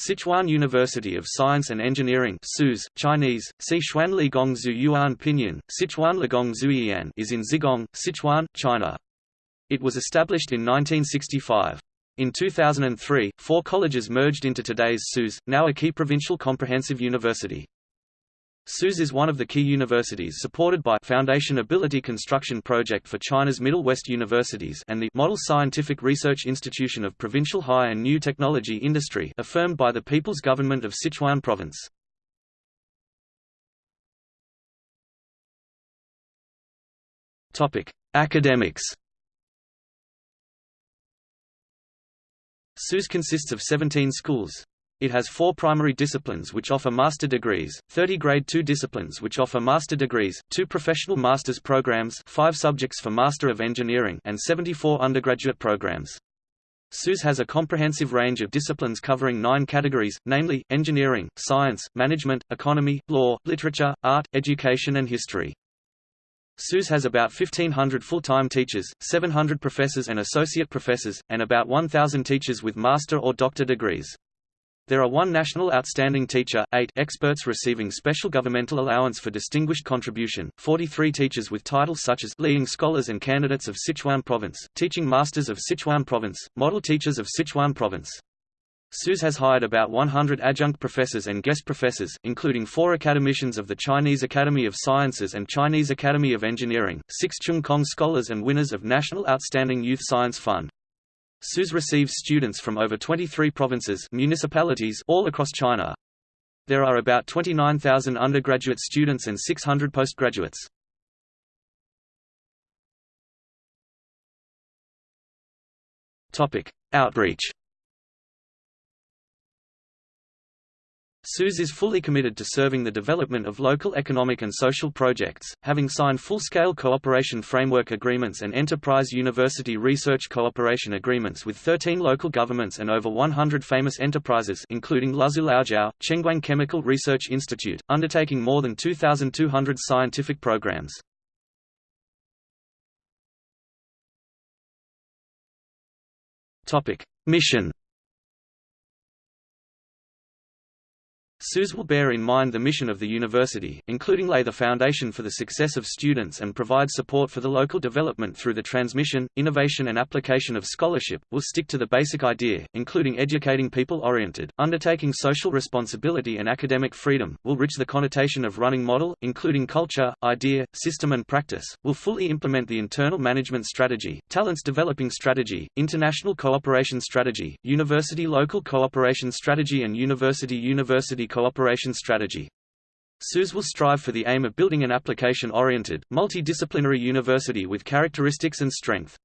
Sichuan University of Science and Engineering SUSE, Chinese, Sichuan Ligong Zhu Yuan Pinyin, Sichuan Ligong Zuyian is in Zigong, Sichuan, China. It was established in 1965. In 2003, four colleges merged into today's SUSE, now a key provincial comprehensive university. SUSE is one of the key universities supported by Foundation Ability Construction Project for China's Middle West Universities and the Model Scientific Research Institution of Provincial High and New Technology Industry affirmed by the People's Government of Sichuan Province. Topic: Academics. SUSE consists of 17 schools, it has four primary disciplines which offer master degrees, 30 Grade 2 disciplines which offer master degrees, two professional master's programs five subjects for Master of Engineering and 74 undergraduate programs. SUSE has a comprehensive range of disciplines covering nine categories, namely, engineering, science, management, economy, law, literature, art, education and history. SUSE has about 1,500 full-time teachers, 700 professors and associate professors, and about 1,000 teachers with master or doctor degrees. There are one National Outstanding Teacher, eight experts receiving special governmental allowance for distinguished contribution, 43 teachers with titles such as leading scholars and candidates of Sichuan Province, teaching masters of Sichuan Province, model teachers of Sichuan Province. SUSE has hired about 100 adjunct professors and guest professors, including four academicians of the Chinese Academy of Sciences and Chinese Academy of Engineering, six Cheung Kong scholars and winners of National Outstanding Youth Science Fund. SUSE receives students from over 23 provinces municipalities all across China. There are about 29,000 undergraduate students and 600 postgraduates. Outreach SUSE is fully committed to serving the development of local economic and social projects, having signed full-scale cooperation framework agreements and enterprise university research cooperation agreements with 13 local governments and over 100 famous enterprises including Luzhou Laojiao, Chenguang Chemical Research Institute, undertaking more than 2,200 scientific programs. Mission SUSE will bear in mind the mission of the university, including lay the foundation for the success of students and provide support for the local development through the transmission, innovation and application of scholarship, will stick to the basic idea, including educating people-oriented, undertaking social responsibility and academic freedom, will reach the connotation of running model, including culture, idea, system and practice, will fully implement the internal management strategy, talents developing strategy, international cooperation strategy, university-local cooperation strategy and university-university cooperation strategy. SUSE will strive for the aim of building an application-oriented, multidisciplinary university with characteristics and strength.